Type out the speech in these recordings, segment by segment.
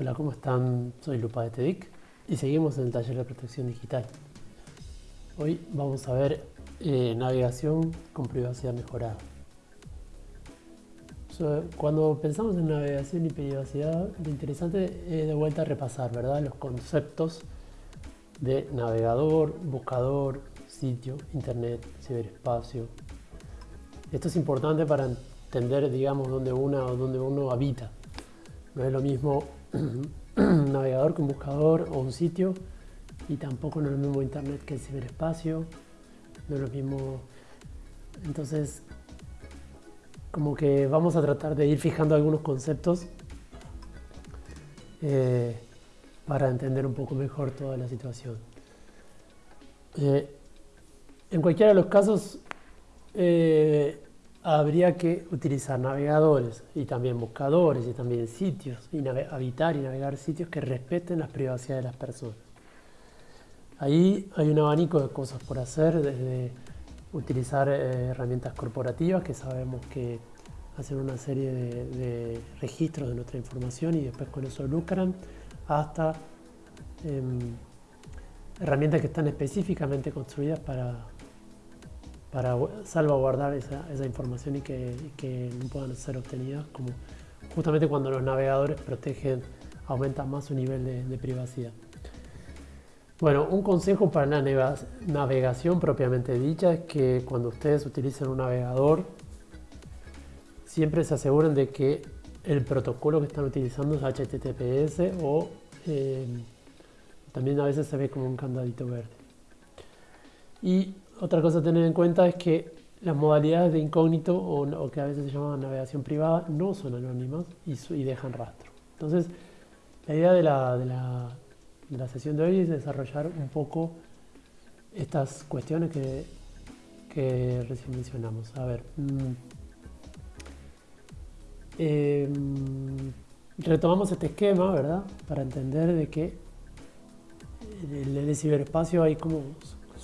Hola, ¿cómo están? Soy Lupa de TEDIC y seguimos en el taller de protección digital. Hoy vamos a ver eh, navegación con privacidad mejorada. cuando pensamos en navegación y privacidad, lo interesante es de vuelta repasar, ¿verdad? Los conceptos de navegador, buscador, sitio, internet, ciberespacio. Esto es importante para entender, digamos, dónde, una, dónde uno habita. No es lo mismo un navegador que un buscador o un sitio y tampoco no es lo mismo internet que el ciberespacio. No es lo mismo... Entonces, como que vamos a tratar de ir fijando algunos conceptos eh, para entender un poco mejor toda la situación. Eh, en cualquiera de los casos, eh, habría que utilizar navegadores y también buscadores y también sitios y habitar y navegar sitios que respeten las privacidades de las personas. Ahí hay un abanico de cosas por hacer, desde utilizar eh, herramientas corporativas que sabemos que hacen una serie de, registros de nuestra información y después con eso lucran, hasta em, herramientas que están específicamente construidas para para salvaguardar esa, esa información y que, que, no puedan ser obtenidas, como justamente cuando los navegadores protegen, aumentan más su nivel de, privacidad. Bueno, un consejo para la navegación propiamente dicha es que cuando ustedes utilicen un navegador, siempre se aseguren de que el protocolo que están utilizando es HTTPS o eh, también a veces se ve como un candadito verde. Y otra cosa a tener en cuenta es que las modalidades de incógnito o, que a veces se llaman navegación privada no son anónimas y, dejan rastro. Entonces, la idea de la, sesión de hoy es desarrollar un poco estas cuestiones que, recién mencionamos. A ver, mm, em, retomamos este esquema, ¿verdad? Para entender de que en el ciberespacio hay como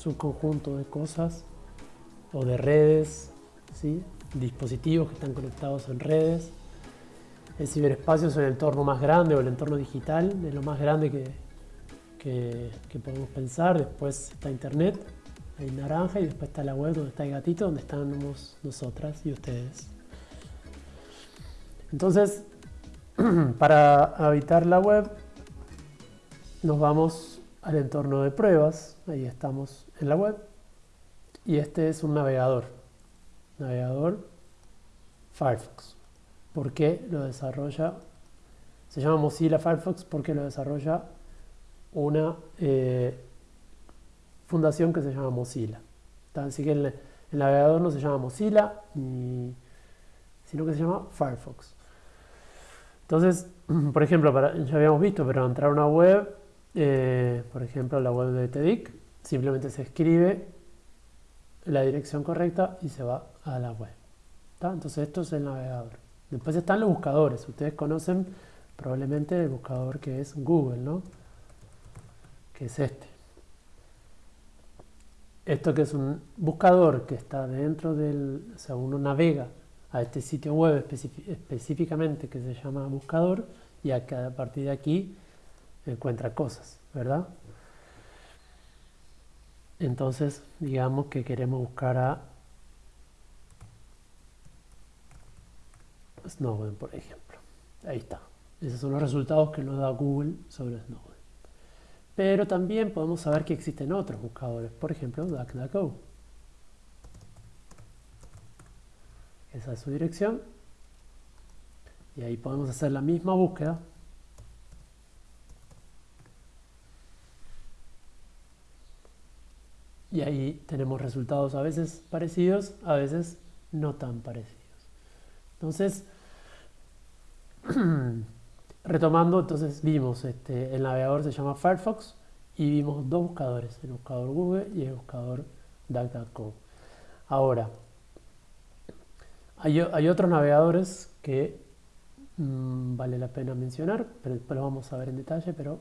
un conjunto de cosas o de redes, ¿sí? dispositivos que están conectados en redes. El ciberespacio es el entorno más grande o el entorno digital, es lo más grande que, que, podemos pensar. Después está Internet, hay naranja, y después está la web donde está el gatito, donde estamos nosotras y ustedes. Entonces, para habitar la web, nos vamos al entorno de pruebas, ahí estamos en la web, y este es un navegador, navegador Firefox. ¿Por qué lo desarrolla? Se llama Mozilla Firefox porque lo desarrolla una eh, fundación que se llama Mozilla. Así que el, navegador no se llama Mozilla, sino que se llama Firefox. Entonces, por ejemplo, ya habíamos visto, pero entrar a una web eh, por ejemplo, la web de TEDIC, simplemente se escribe la dirección correcta y se va a la web. Entonces esto es el navegador. Después están los buscadores. Ustedes conocen probablemente el buscador que es Google, ¿no? Que es este. Esto que es un buscador que está dentro del... O sea, uno navega a este sitio web específicamente que se llama buscador y a partir de aquí encuentra cosas, ¿verdad? Entonces, digamos que queremos buscar a Snowden, por ejemplo. Ahí está. Esos son los resultados que nos da Google sobre Snowden. Pero también podemos saber que existen otros buscadores, por ejemplo, DuckDuckGo. Esa es su dirección. Y ahí podemos hacer la misma búsqueda y ahí tenemos resultados a veces parecidos, a veces no tan parecidos. Entonces, retomando, entonces vimos, este, el navegador se llama Firefox y vimos dos buscadores, el buscador Google y el buscador DuckDuckGo. Ahora, hay, otros navegadores que mm, vale la pena mencionar, pero después lo vamos a ver en detalle, pero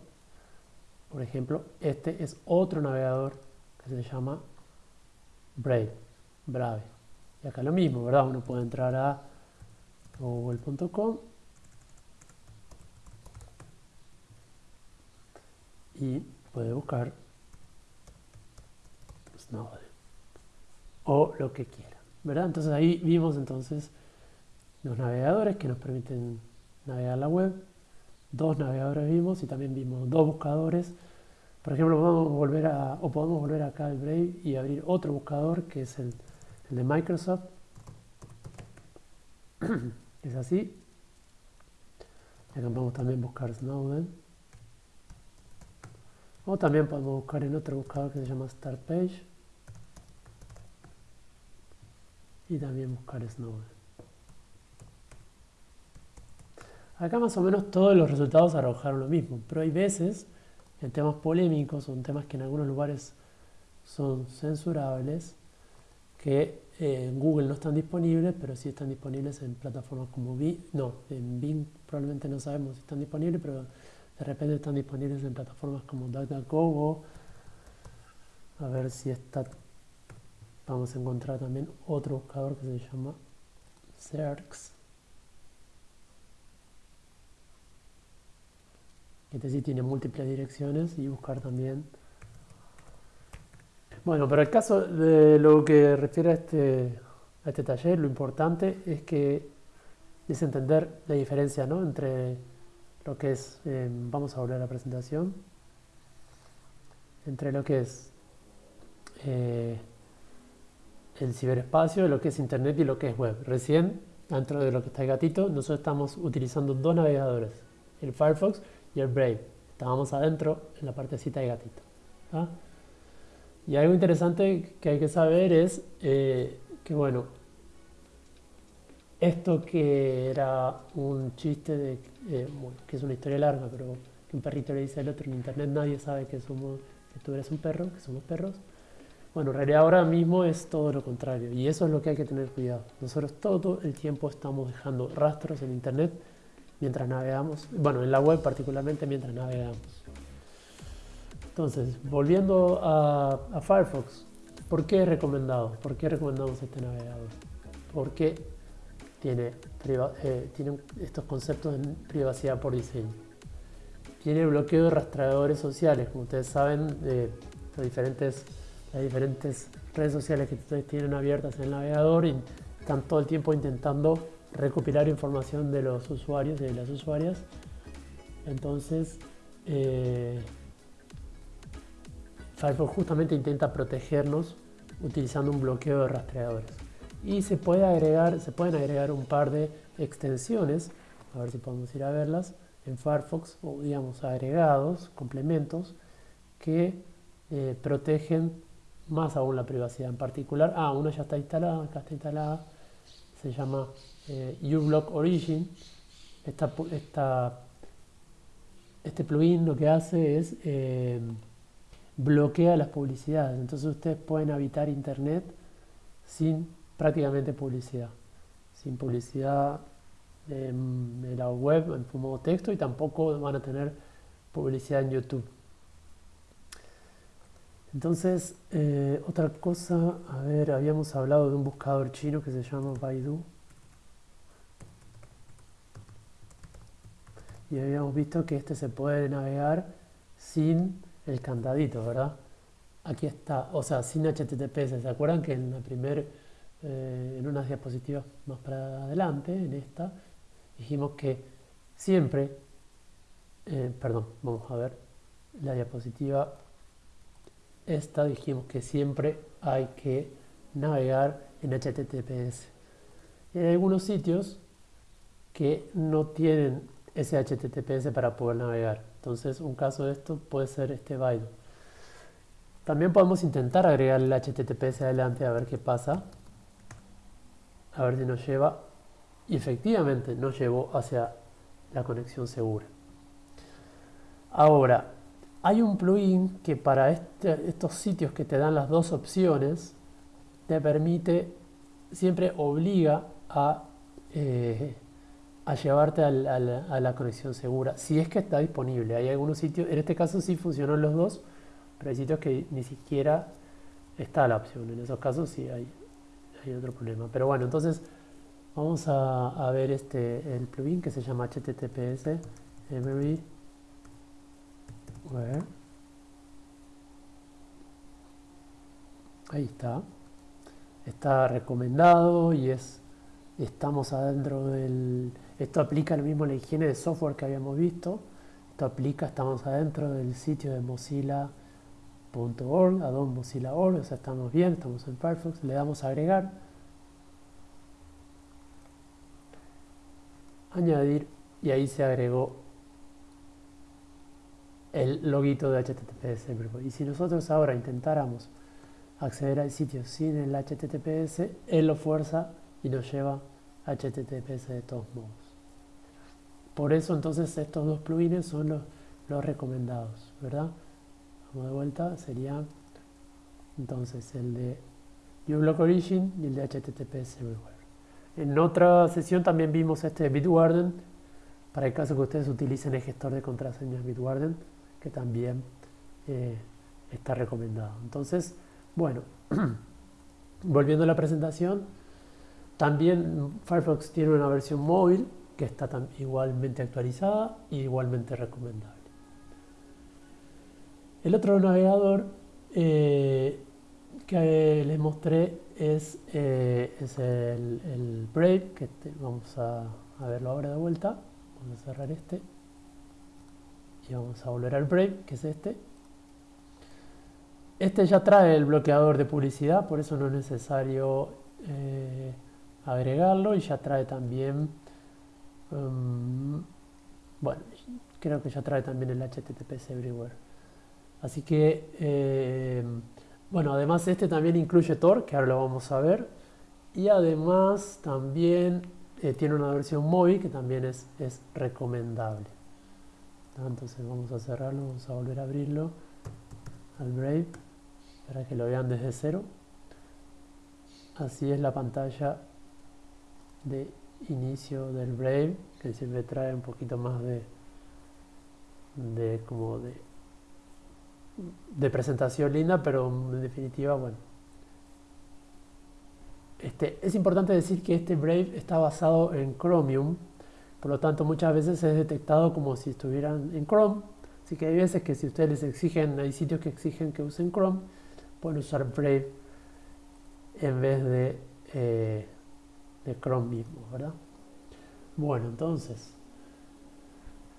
por ejemplo, este es otro navegador que se llama Brave, Brave. Y acá lo mismo, ¿verdad? Uno puede entrar a google.com y puede buscar Snowden o lo que quiera, ¿verdad? Entonces ahí vimos entonces los navegadores que nos permiten navegar la web, dos navegadores vimos y también vimos dos buscadores. Por ejemplo, podemos volver o podemos volver acá al Brave y abrir otro buscador que es el, de Microsoft. es así. Acá podemos también buscar Snowden. O también podemos buscar en otro buscador que se llama Startpage. Y también buscar Snowden. Acá más o menos todos los resultados arrojaron lo mismo, pero hay veces en temas polémicos o en temas que en algunos lugares son censurables, que eh, en Google no están disponibles, pero sí están disponibles en plataformas como Bing, no, en Bing probablemente no sabemos si están disponibles, pero de repente están disponibles en plataformas como DuckDuckGo. A ver si está, vamos a encontrar también otro buscador que se llama Cerx Este sí tiene múltiples direcciones y buscar también. Bueno, pero el caso de lo que refiere a este, a este taller, lo importante es que es entender la diferencia ¿no? entre lo que es, eh, vamos a volver a la presentación, entre lo que es eh, el ciberespacio, lo que es internet y lo que es web. Recién, dentro de lo que está el gatito, nosotros estamos utilizando dos navegadores, el Firefox y el Brave. Estábamos adentro en la partecita de gatito. Y algo interesante que hay que saber es eh, que, bueno, esto que era un chiste de eh, que es una historia larga, pero que un perrito le dice al otro en internet nadie sabe que somos que tú eres un perro, que somos perros. Bueno, en realidad ahora mismo es todo lo contrario y eso es lo que hay que tener cuidado. Nosotros todo el tiempo estamos dejando rastros en internet mientras navegamos, bueno, en la web particularmente mientras navegamos. Entonces, volviendo a, Firefox, ¿por qué es recomendado? ¿Por qué recomendamos este navegador? Porque tiene, eh, tiene estos conceptos de privacidad por diseño. Tiene bloqueo de rastreadores sociales, como ustedes saben, las diferentes redes sociales que ustedes tienen abiertas en el navegador y están todo el tiempo intentando recopilar información de los usuarios y de las usuarias. Entonces, eh, Firefox justamente intenta protegernos utilizando un bloqueo de rastreadores. Y se, puede agregar, se pueden agregar un par de extensiones, a ver si podemos ir a verlas, en Firefox, o digamos agregados, complementos, que eh, protegen más aún la privacidad en particular. Ah, una ya está instalada, acá está instalada, se llama eh, uBlock Origin, este plugin lo que hace es eh, bloquea las publicidades. Entonces ustedes pueden habitar internet sin prácticamente publicidad. Sin publicidad en, la web en formato texto y tampoco van a tener publicidad en YouTube. Entonces, eh, otra cosa, a ver, habíamos hablado de un buscador chino que se llama Baidu. y habíamos visto que este se puede navegar sin el candadito, ¿verdad? Aquí está, o sea, sin HTTPS. ¿Se acuerdan que en la primer, eh, en unas diapositivas más para adelante, en esta, dijimos que siempre, eh, perdón, vamos a ver, la diapositiva esta dijimos que siempre hay que navegar en HTTPS. Hay algunos sitios que no tienen ese HTTPS para poder navegar. Entonces un caso de esto puede ser este Baidu. También podemos intentar agregar el HTTPS adelante a ver qué pasa. A ver si nos lleva. Y efectivamente nos llevó hacia la conexión segura. Ahora, hay un plugin que para este, estos sitios que te dan las dos opciones, te permite, siempre obliga a eh, a llevarte a la, conexión segura, si es que está disponible. Hay algunos sitios, en este caso sí funcionan los dos, pero hay sitios que ni siquiera está la opción. En esos casos sí hay, hay otro problema. Pero bueno, entonces vamos a, ver este, el plugin que se llama HTTPS Ahí está. Está recomendado y es estamos adentro del... Esto aplica lo mismo la higiene de software que habíamos visto. Esto aplica, estamos adentro del sitio de mozilla.org, addon mozilla.org, o sea, estamos bien, estamos en Firefox, le damos a agregar. Añadir y ahí se agregó el loguito de HTTPS. Y si nosotros ahora intentáramos acceder al sitio sin el HTTPS, él lo fuerza y nos lleva HTTPS de todos modos. Por eso entonces estos dos plugins son los, los recomendados, ¿verdad? Vamos de vuelta, sería entonces el de uBlock Origin y el de HTTPS Everywhere. En otra sesión también vimos este de Bitwarden, para el caso que ustedes utilicen el gestor de contraseñas Bitwarden, que también eh, está recomendado. Entonces, bueno, volviendo a la presentación, también Firefox tiene una versión móvil que está igualmente actualizada y igualmente recomendable. El otro navegador eh, que les mostré es, eh, es el, Brave, que vamos a, a, verlo ahora de vuelta. Vamos a cerrar este y vamos a volver al Brave, que es este. Este ya trae el bloqueador de publicidad, por eso no es necesario eh, agregarlo y ya trae también, um, bueno, creo que ya trae también el HTTPS Everywhere. Así que, eh, bueno, además este también incluye Tor, que ahora lo vamos a ver, y además también eh, tiene una versión móvil que también es, es recomendable. Entonces vamos a cerrarlo, vamos a volver a abrirlo al Brave para que lo vean desde cero. Así es la pantalla de inicio del Brave, que siempre trae un poquito más de, de como de, presentación linda, pero en definitiva, bueno. Este, es importante decir que este Brave está basado en Chromium, por lo tanto muchas veces es detectado como si estuvieran en Chrome, así que hay veces que si ustedes les exigen, hay sitios que exigen que usen Chrome, pueden usar Brave en vez de eh, de Chrome mismo, ¿verdad? Bueno, entonces,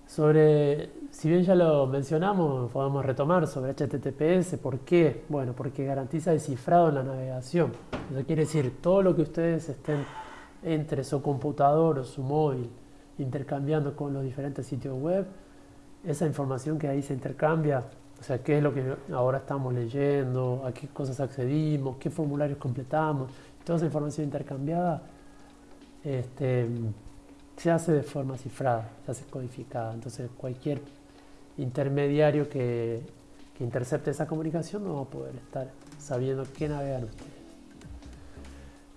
sobre, si bien ya lo mencionamos, podemos retomar sobre HTTPS, ¿por qué? Bueno, porque garantiza el cifrado en la navegación. Eso quiere decir, todo lo que ustedes estén entre su computador o su móvil intercambiando con los diferentes sitios web, esa información que ahí se intercambia, o sea, qué es lo que ahora estamos leyendo, a qué cosas accedimos, qué formularios completamos, toda esa información intercambiada, este, se hace de forma cifrada, se hace codificada. Entonces cualquier intermediario que, intercepte esa comunicación no va a poder estar sabiendo qué navegan ustedes.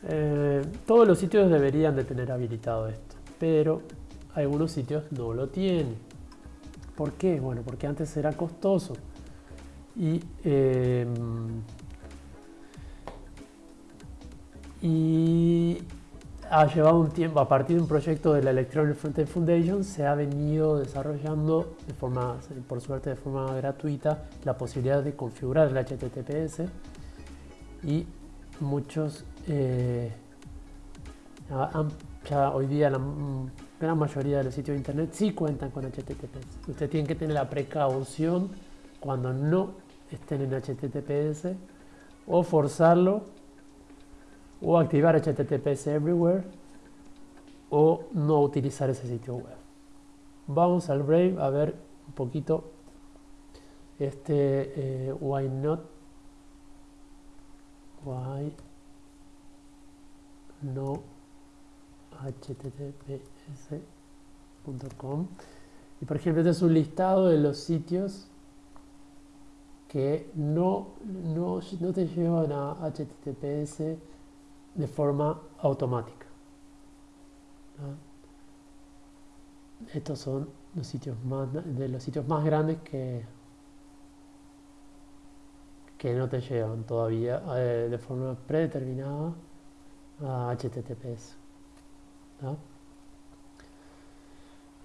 Eh, todos los sitios deberían de tener habilitado esto, pero algunos sitios no lo tienen. ¿Por qué? Bueno, porque antes era costoso. Y eh, y ha llevado un tiempo, a partir de un proyecto de la Electronic Frontend Foundation, se ha venido desarrollando, de forma, por suerte de forma gratuita, la posibilidad de configurar el HTTPS y muchos, eh, ya hoy día la gran mayoría de los sitios de internet sí cuentan con HTTPS. Usted tiene que tener la precaución cuando no estén en HTTPS o forzarlo o activar HTTPS Everywhere o no utilizar ese sitio web. Vamos al Brave a ver un poquito este eh, why not why no https.com y por ejemplo este es un listado de los sitios que no, no, no te llevan a https de forma automática. Estos son los sitios más, de los sitios más grandes que, que no te llevan todavía eh, de forma predeterminada a HTTPS.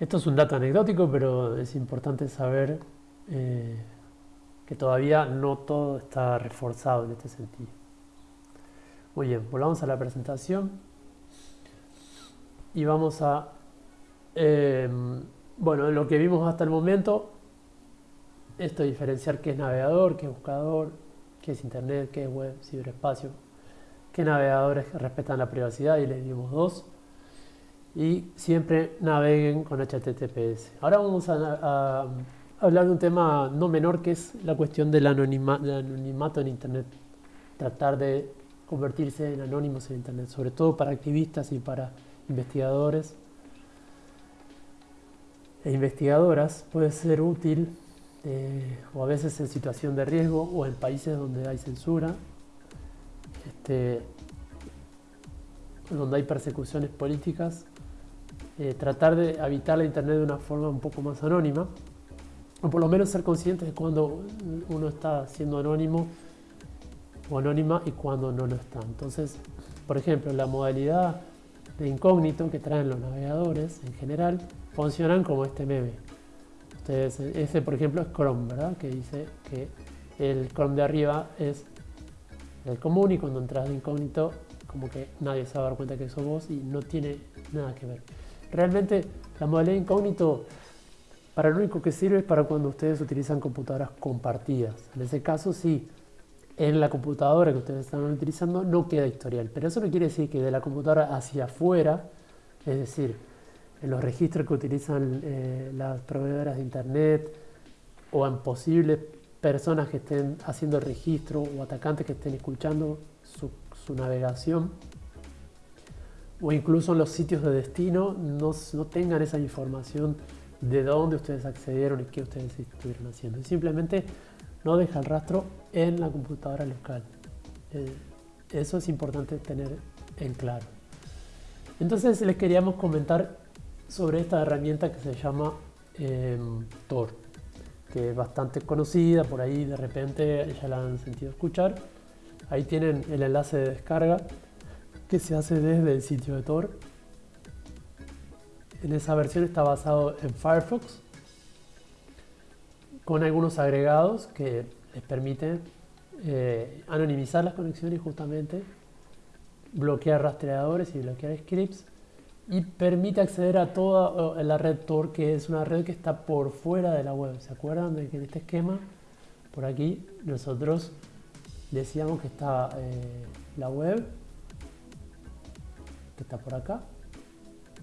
Esto es un dato anecdótico, pero es importante saber eh, que todavía no todo está reforzado en este sentido. Muy bien, volvamos a la presentación y vamos a, em, bueno, lo que vimos hasta el momento, esto diferenciar qué es navegador, qué es buscador, qué es internet, qué es web, ciberespacio, qué navegadores respetan la privacidad y les dimos dos y siempre naveguen con HTTPS. Ahora vamos a, hablar de un tema no menor que es la cuestión del anonimato en internet, tratar de convertirse en anónimos en Internet, sobre todo para activistas y para investigadores e investigadoras, puede ser útil eh, o a veces en situación de riesgo o en países donde hay censura, este, donde hay persecuciones políticas, eh, tratar de habitar la Internet de una forma un poco más anónima, o por lo menos ser conscientes de cuando uno está siendo anónimo o anónima y cuando no lo está. Entonces, por ejemplo, la modalidad de incógnito que traen los navegadores en general funcionan como este meme. Ustedes, ese por ejemplo es Chrome, ¿verdad? Que dice que el Chrome de arriba es el común y cuando entras de incógnito como que nadie se va a dar cuenta que sos vos y no tiene nada que ver. Realmente la modalidad incógnito para lo único que sirve es para cuando ustedes utilizan computadoras compartidas. En ese caso sí, en la computadora que ustedes están utilizando no queda historial. Pero eso no quiere decir que de la computadora hacia afuera, es decir, en los registros que utilizan eh, las proveedoras de internet o en posibles personas que estén haciendo registro o atacantes que estén escuchando su navegación o incluso en los sitios de destino no, tengan esa información de dónde ustedes accedieron y qué ustedes estuvieron haciendo. Simplemente no deja el rastro en la computadora local. Eh, eso es importante tener en claro. Entonces les queríamos comentar sobre esta herramienta que se llama em, Tor, que es bastante conocida, por ahí de repente ya la han sentido escuchar. Ahí tienen el enlace de descarga que se hace desde el sitio de Tor. En esa versión está basado en Firefox con algunos agregados que les permiten eh, anonimizar las conexiones justamente, bloquear rastreadores y bloquear scripts y permite acceder a toda la red Tor, que es una red que está por fuera de la web. ¿Se acuerdan de que en este esquema, por aquí, nosotros decíamos que está eh, la web, que está por acá,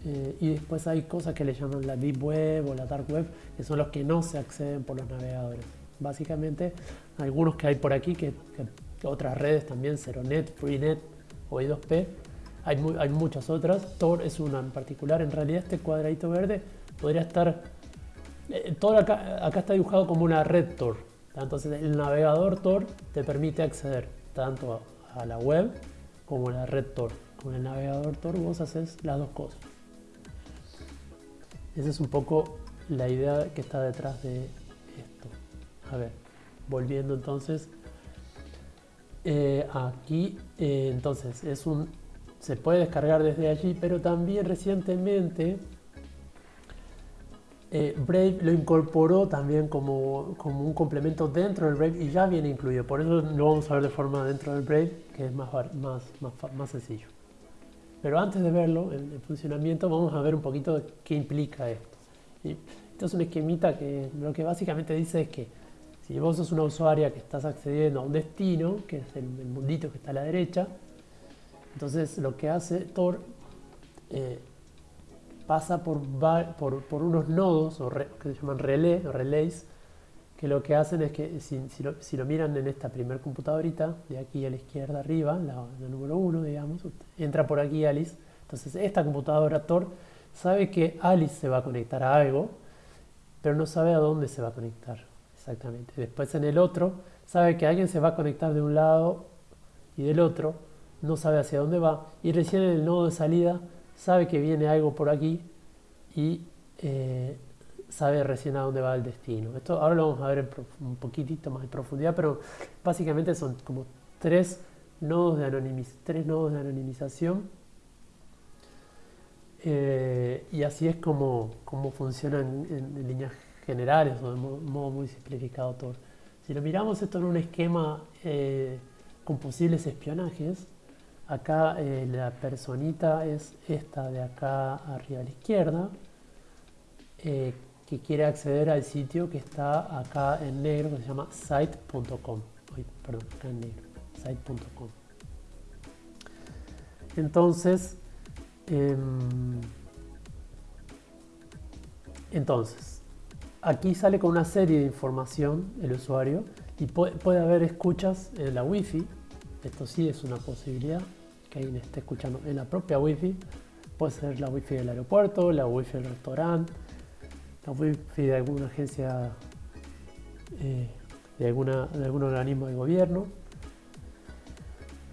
eh, y después hay cosas que le llaman la Deep Web o la Dark Web, que son los que no se acceden por los navegadores. Básicamente, algunos que hay por aquí, que, otras redes también, Ceronet, Freenet o I2P, hay, hay, muchas otras. Tor es una en particular. En realidad, este cuadradito verde podría estar. Eh, Tor acá, acá está dibujado como una red Tor. Entonces, el navegador Tor te permite acceder tanto a, a la web como a la red Tor. Con el navegador Tor vos haces las dos cosas. Esa es un poco la idea que está detrás de esto. A ver, volviendo entonces. Eh, aquí, eh, entonces, es un, se puede descargar desde allí, pero también recientemente eh, Brave lo incorporó también como, como, un complemento dentro del Brave y ya viene incluido. Por eso lo vamos a ver de forma dentro del Brave, que es más, más, más, más sencillo. Pero antes de verlo, el, funcionamiento, vamos a ver un poquito qué implica esto. Esto es un esquemita que lo que básicamente dice es que si vos sos una usuaria que estás accediendo a un destino, que es el, mundito que está a la derecha, entonces lo que hace Tor eh, pasa por, por, por, unos nodos o que se llaman relé, relays, que lo que hacen es que si, si, lo, miran en esta primer computadorita, de aquí a la izquierda arriba, la, número 1, digamos, entra por aquí Alice. Entonces esta computadora Tor sabe que Alice se va a conectar a algo, pero no sabe a dónde se va a conectar exactamente. Después en el otro, sabe que alguien se va a conectar de un lado y del otro, no sabe hacia dónde va, y recién en el nodo de salida sabe que viene algo por aquí y eh, sabe recién a dónde va el destino. Esto ahora lo vamos a ver un poquitito más en profundidad, pero básicamente son como tres nodos de, tres nodos de anonimización. Eh, y así es como, como funcionan en, líneas generales o de modo, muy simplificado todo. Si lo miramos esto en un esquema eh, con posibles espionajes, acá eh, la personita es esta de acá arriba a la izquierda, eh, que quiere acceder al sitio que está acá en negro, que se llama site.com. Perdón, acá en negro, site.com. Entonces, em, entonces, aquí sale con una serie de información el usuario y puede, haber escuchas en la wifi. Esto sí es una posibilidad que alguien esté escuchando en la propia wifi. Puede ser la wifi del aeropuerto, la wifi del restaurante, wifi de alguna agencia, eh, de, alguna, de algún organismo de gobierno.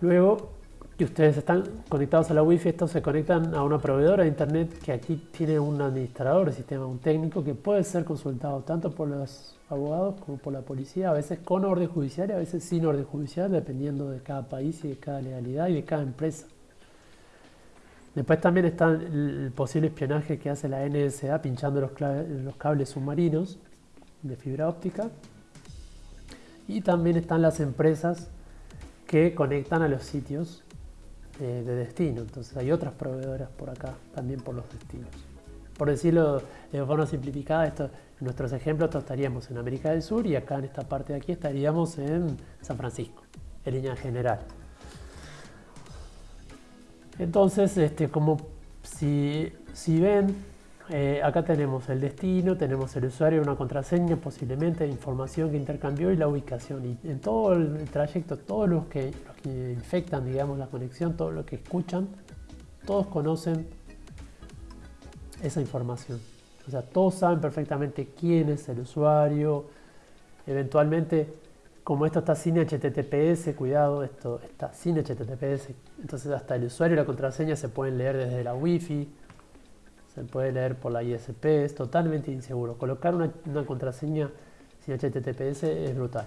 Luego, que ustedes están conectados a la Wi-Fi, estos se conectan a una proveedora de Internet que aquí tiene un administrador de sistema, un técnico que puede ser consultado tanto por los abogados como por la policía, a veces con orden judicial y a veces sin orden judicial, dependiendo de cada país y de cada legalidad y de cada empresa. Después también está el posible espionaje que hace la NSA pinchando los, los cables submarinos de fibra óptica. Y también están las empresas que conectan a los sitios de destino. Entonces hay otras proveedoras por acá, también por los destinos. Por decirlo de forma simplificada, esto, en nuestros ejemplos estaríamos en América del Sur y acá en esta parte de aquí estaríamos en San Francisco, en línea general. Entonces, este, como si, si ven, eh, acá tenemos el destino, tenemos el usuario, una contraseña, posiblemente información que intercambió y la ubicación. Y en todo el trayecto, todos los que, infectan, digamos, la conexión, todos los que escuchan, todos conocen esa información. O sea, todos saben perfectamente quién es el usuario. Eventualmente, como esto está sin HTTPS, cuidado, esto está sin HTTPS, entonces hasta el usuario y la contraseña se pueden leer desde la Wi-Fi se puede leer por la ISP, es totalmente inseguro. Colocar una, contraseña sin HTTPS es brutal.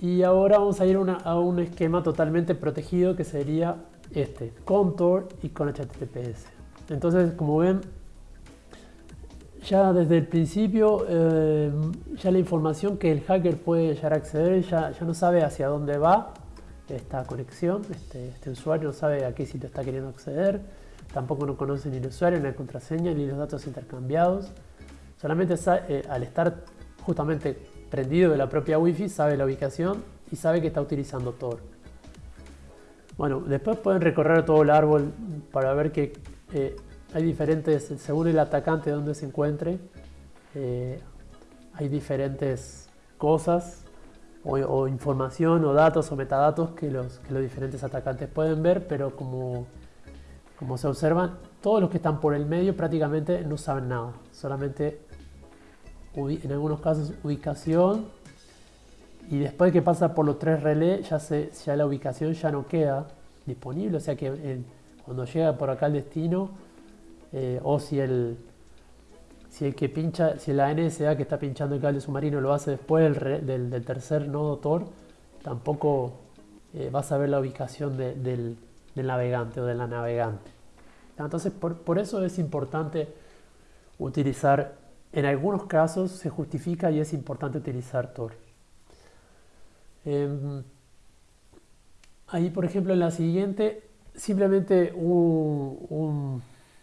Y ahora vamos a ir a un esquema totalmente protegido que sería este, con Tor y con HTTPS. Entonces, como ven, ya desde el principio, eh, ya la información que el hacker puede llegar a acceder, ya, no sabe hacia dónde va esta conexión, este, este usuario no sabe a qué sitio está queriendo acceder, Tampoco no conoce ni el usuario, ni la contraseña, ni los datos intercambiados. Solamente eh, al estar justamente prendido de la propia Wi-Fi sabe la ubicación y sabe que está utilizando Tor. Bueno, después pueden recorrer todo el árbol para ver que eh, hay diferentes, según el atacante donde se encuentre, eh, hay diferentes cosas o, información o datos o metadatos que los, que los diferentes atacantes pueden ver, pero como como se observan, todos los que están por el medio prácticamente no saben nada, solamente en algunos casos ubicación. Y después que pasa por los tres relés ya, se, ya la ubicación ya no queda disponible, o sea que cuando llega por acá el destino eh, o si el, si el que pincha, si la NSA que está pinchando el cable submarino lo hace después del, tercer nodo Tor, tampoco eh, vas a ver la ubicación del del navegante o de la navegante. Entonces, por, eso es importante utilizar, en algunos casos se justifica y es importante utilizar Tor. Em, ahí, por ejemplo, en la siguiente, simplemente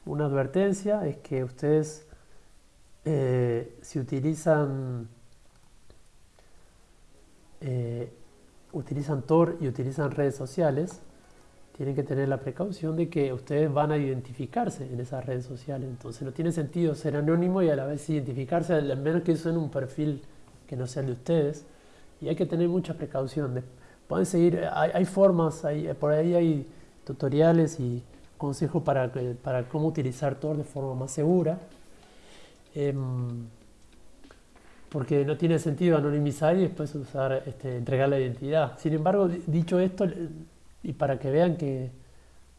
una advertencia es que ustedes, eh, si utilizan, eh, utilizan Tor y utilizan redes sociales, tienen que tener la precaución de que ustedes van a identificarse en esas redes sociales. Entonces no tiene sentido ser anónimo y a la vez identificarse, al menos que usen un perfil que no sea el de ustedes. Y hay que tener mucha precaución. Pueden seguir, hay, formas, hay, por ahí hay tutoriales y consejos para, para cómo utilizar Tor de forma más segura. Em, porque no tiene sentido anonimizar y después usar, este, entregar la identidad. Sin embargo, dicho esto, y para que vean que,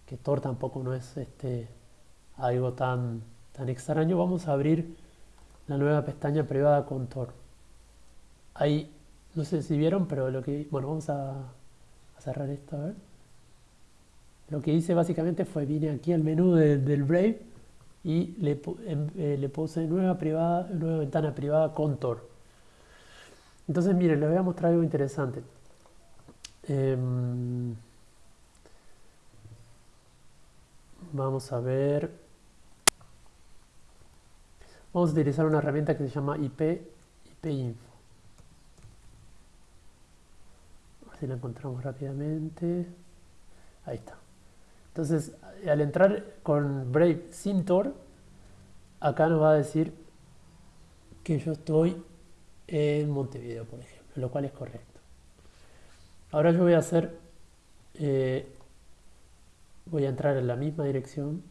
que Tor tampoco no es este, algo tan, tan extraño, vamos a abrir la nueva pestaña privada con Tor. Ahí, no sé si vieron, pero lo que... Bueno, vamos a, cerrar esto, a ver. Lo que hice básicamente fue vine aquí al menú del Brave y le, em, eh, le, puse nueva, privada, nueva ventana privada con Tor. Entonces, miren, les voy a mostrar algo interesante. Em, vamos a ver, vamos a utilizar una herramienta que se llama IP, IPinfo. si la encontramos rápidamente. Ahí está. Entonces, al entrar con Brave sin Tor, acá nos va a decir que yo estoy en Montevideo, por ejemplo, lo cual es correcto. Ahora yo voy a hacer, eh, voy a entrar en la misma dirección.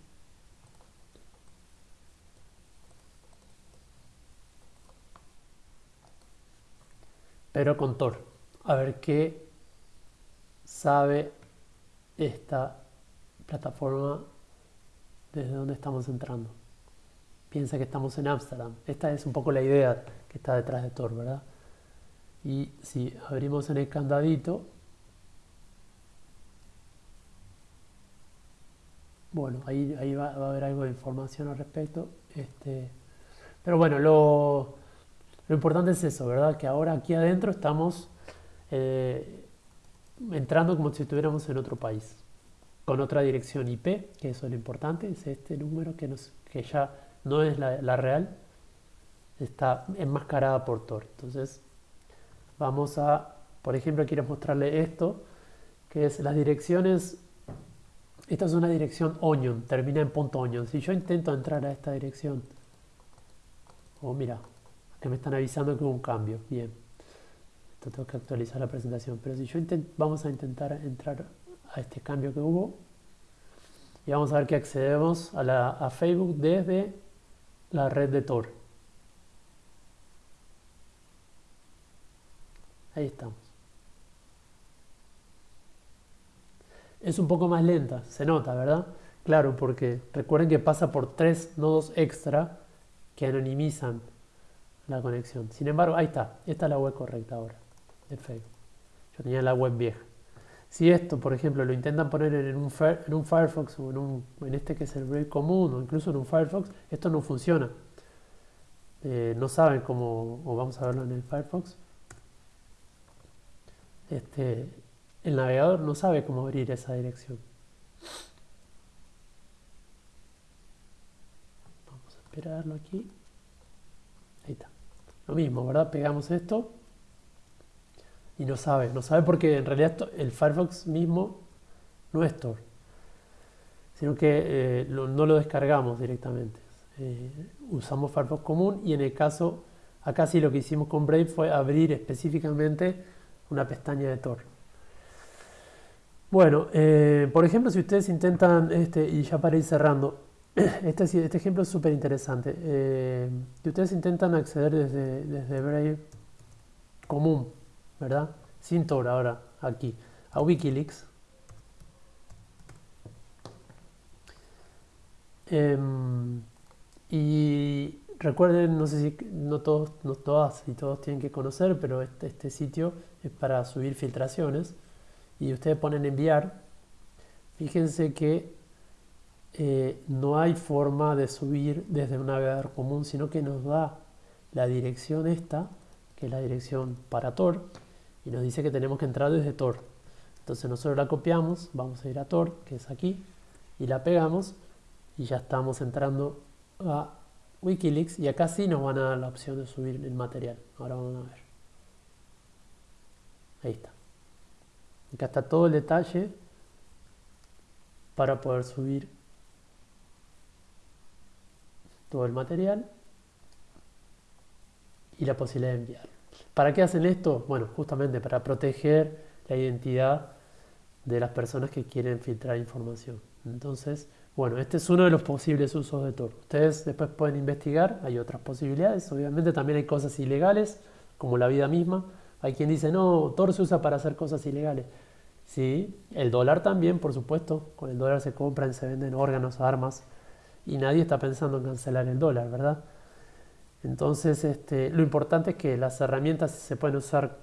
Pero con Tor. A ver qué sabe esta plataforma desde donde estamos entrando. Piensa que estamos en Ámsterdam. Esta es un poco la idea que está detrás de Tor, ¿verdad? Y si abrimos en el candadito, bueno, ahí, ahí va, a haber algo de información al respecto. Este, pero bueno, lo, lo importante es eso, ¿verdad? Que ahora aquí adentro estamos eh, entrando como si estuviéramos en otro país, con otra dirección IP, que eso es lo importante, es este número que, ya no es la, real, está enmascarada por Tor. Entonces, vamos a, por ejemplo, quiero mostrarle esto, que es las direcciones, esta es una dirección onion, termina en punto onion. Si yo intento entrar a esta dirección, oh mira, que me están avisando que hubo un cambio, bien tengo que actualizar la presentación, pero si yo vamos a intentar entrar a este cambio que hubo y vamos a ver que accedemos a, la, a Facebook desde la red de Tor. Ahí estamos. Es un poco más lenta, se nota, ¿verdad? Claro, porque recuerden que pasa por tres nodos extra que anonimizan la conexión. Sin embargo, ahí está, esta es la web correcta ahora de Facebook. Yo tenía la web vieja. Si esto, por ejemplo, lo intentan poner en un, en un Firefox o en, un, en este que es el Brave común o incluso en un Firefox, esto no funciona. Eh, no saben cómo, o vamos a verlo en el Firefox. Este, el navegador no sabe cómo abrir esa dirección. Vamos a esperarlo aquí. Ahí está. Lo mismo, ¿verdad? Pegamos esto y no sabe, no sabe porque en realidad el Firefox mismo no es Tor, sino que eh, no lo descargamos directamente. Eh, usamos Firefox común y en el caso, acá sí lo que hicimos con Brave fue abrir específicamente una pestaña de Tor. Bueno, eh, por ejemplo, si ustedes intentan, este, y ya para ir cerrando, este, este ejemplo es súper interesante. si ustedes intentan acceder desde, desde Brave común ¿verdad? Sin Tor ahora, aquí, a Wikileaks. Em, y recuerden, no sé si no todos, no todas y todos tienen que conocer, pero este, este sitio es para subir filtraciones y ustedes ponen enviar. Fíjense que eh, no hay forma de subir desde un navegador común, sino que nos da la dirección esta, que es la dirección para Tor, y nos dice que tenemos que entrar desde Tor. Entonces nosotros la copiamos, vamos a ir a Tor, que es aquí, y la pegamos y ya estamos entrando a Wikileaks y acá sí nos van a dar la opción de subir el material. Ahora vamos a ver. Ahí está. Acá está todo el detalle para poder subir todo el material y la posibilidad de enviar. ¿Para qué hacen esto? Bueno, justamente para proteger la identidad de las personas que quieren filtrar información. Entonces, bueno, este es uno de los posibles usos de Tor. Ustedes después pueden investigar, hay otras posibilidades. Obviamente también hay cosas ilegales, como la vida misma. Hay quien dice, no, Tor se usa para hacer cosas ilegales. Sí, el dólar también, por supuesto. Con el dólar se compran, se venden órganos, armas. Y nadie está pensando en cancelar el dólar, ¿verdad? Entonces, este, lo importante es que las herramientas se pueden usar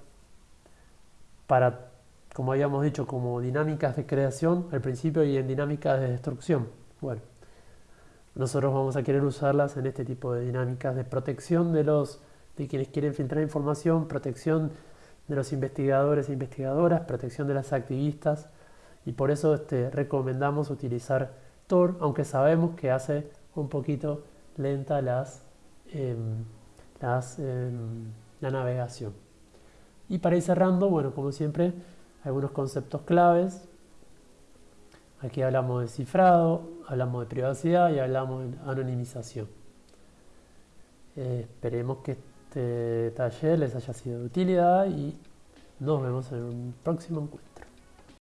para, como habíamos dicho, como dinámicas de creación al principio y en dinámicas de destrucción. Bueno, nosotros vamos a querer usarlas en este tipo de dinámicas de protección de los de quienes quieren filtrar información, protección de los investigadores e investigadoras, protección de las activistas y por eso este, recomendamos utilizar Tor, aunque sabemos que hace un poquito lenta las, em, em, la navegación. Y para ir cerrando, bueno, como siempre, algunos conceptos claves. Aquí hablamos de cifrado, hablamos de privacidad y hablamos de anonimización. Eh, esperemos que este taller les haya sido de utilidad y nos vemos en un próximo encuentro.